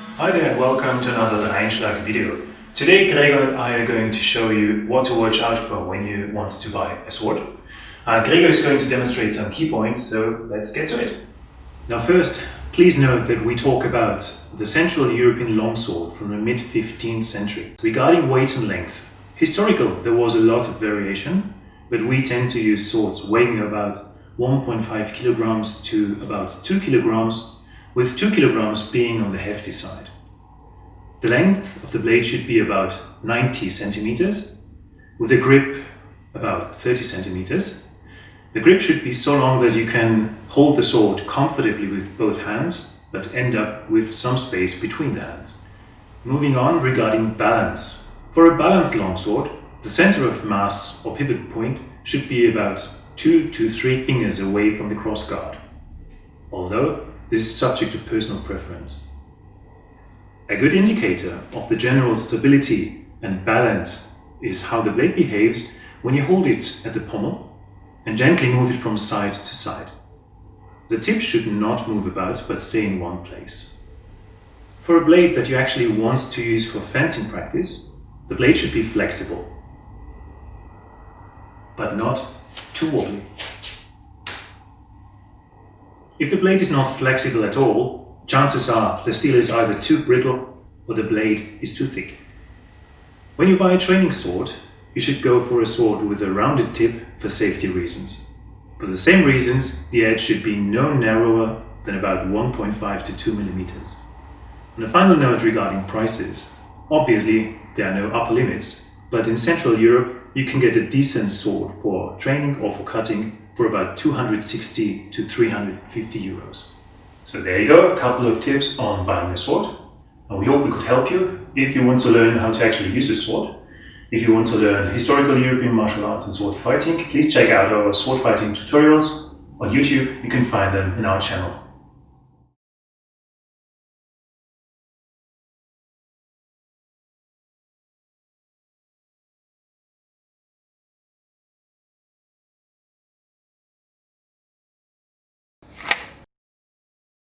Hi there and welcome to another Einschlag video. Today Gregor and I are going to show you what to watch out for when you want to buy a sword. Uh, Gregor is going to demonstrate some key points, so let's get to it. Now first, please note that we talk about the Central European longsword from the mid-15th century. Regarding weight and length, historical there was a lot of variation, but we tend to use swords weighing about 1.5 kilograms to about 2 kilograms, with 2 kilograms being on the hefty side. The length of the blade should be about 90 centimeters, with a grip about 30 centimeters. The grip should be so long that you can hold the sword comfortably with both hands, but end up with some space between the hands. Moving on regarding balance. For a balanced longsword, the center of mass or pivot point should be about 2 to 3 fingers away from the crossguard, although this is subject to personal preference. A good indicator of the general stability and balance is how the blade behaves when you hold it at the pommel and gently move it from side to side. The tip should not move about but stay in one place. For a blade that you actually want to use for fencing practice, the blade should be flexible, but not too wobbly. If the blade is not flexible at all, chances are the steel is either too brittle or the blade is too thick. When you buy a training sword, you should go for a sword with a rounded tip for safety reasons. For the same reasons, the edge should be no narrower than about 1.5 to 2 millimeters. On a final note regarding prices, obviously there are no upper limits, but in Central Europe you can get a decent sword for training or for cutting for about 260 to 350 euros. So there you go, a couple of tips on buying a sword. And we hope we could help you if you want to learn how to actually use a sword. If you want to learn historical European martial arts and sword fighting, please check out our sword fighting tutorials on YouTube. You can find them in our channel.